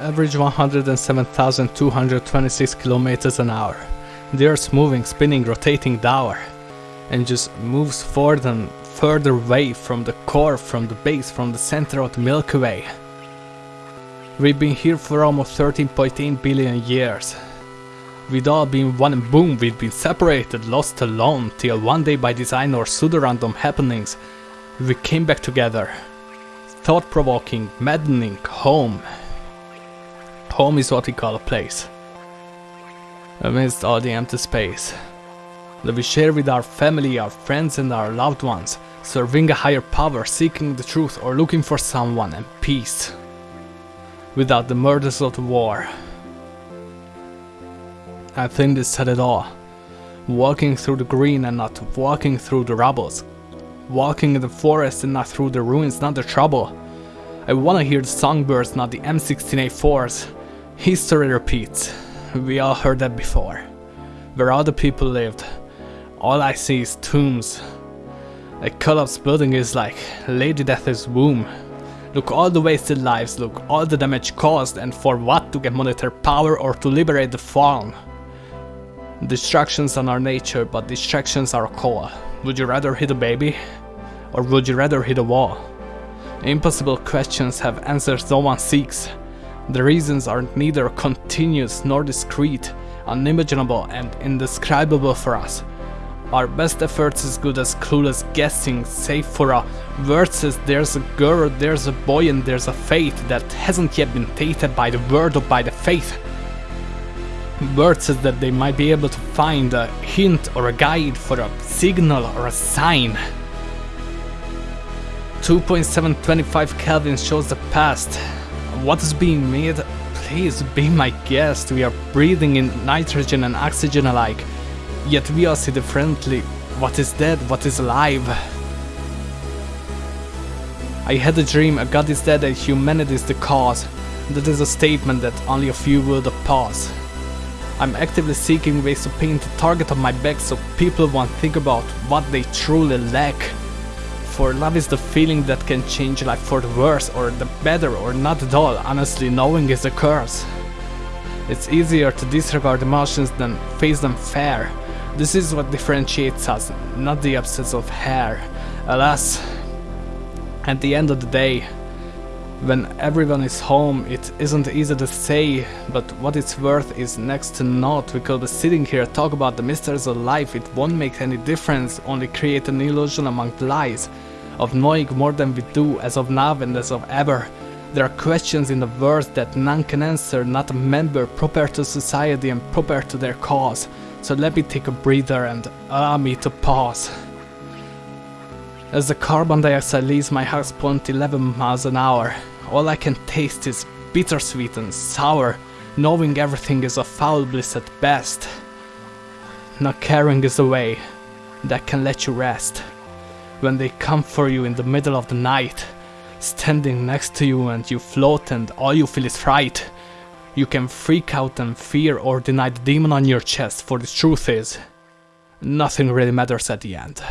Average 107,226 kilometers an hour. The Earth's moving, spinning, rotating dower. And just moves forward and further away from the core, from the base, from the center of the Milky Way. We've been here for almost 13.8 billion years. We'd all been one and boom, we'd been separated, lost alone, till one day by design or pseudo-random happenings, we came back together. Thought-provoking, maddening, home. Home is what we call a place. Amidst all the empty space that we share with our family, our friends and our loved ones, serving a higher power, seeking the truth or looking for someone and peace. Without the murders of the war. I think this said it all. Walking through the green and not walking through the rubbles. Walking in the forest and not through the ruins, not the trouble. I wanna hear the songbirds, not the M16A4s. History repeats. We all heard that before. Where all the people lived. All I see is tombs. A collapsed building is like Lady Death's womb. Look all the wasted lives, look all the damage caused and for what to get monetary power or to liberate the fallen. Distractions are our nature, but distractions are a core. Would you rather hit a baby? Or would you rather hit a wall? Impossible questions have answers no one seeks. The reasons are neither continuous nor discrete, unimaginable and indescribable for us. Our best efforts is good as clueless guessing, save for a word says there's a girl, there's a boy and there's a fate that hasn't yet been tainted by the word or by the faith. Word says that they might be able to find a hint or a guide for a signal or a sign. 2.725 Kelvin shows the past. What is being made? Please be my guest. We are breathing in nitrogen and oxygen alike. Yet we all see differently. What is dead? What is alive? I had a dream, a god is dead and humanity is the cause. That is a statement that only a few will pause. I'm actively seeking ways to paint the target on my back so people won't think about what they truly lack. For love is the feeling that can change life for the worse or the better or not at all, honestly knowing is a curse. It's easier to disregard emotions than face them fair. This is what differentiates us, not the absence of hair. Alas, at the end of the day, when everyone is home, it isn't easy to say, but what it's worth is next to naught. We could be sitting here talk about the mysteries of life, it won't make any difference, only create an illusion among lies, of knowing more than we do as of now and as of ever. There are questions in the world that none can answer, not a member proper to society and proper to their cause. So let me take a breather and allow me to pause. As the carbon dioxide leaves my heart point 11 miles an hour, all I can taste is bittersweet and sour, knowing everything is a foul bliss at best. Not caring is a way that can let you rest. When they come for you in the middle of the night, standing next to you and you float and all you feel is fright. You can freak out and fear or deny the demon on your chest for the truth is, nothing really matters at the end.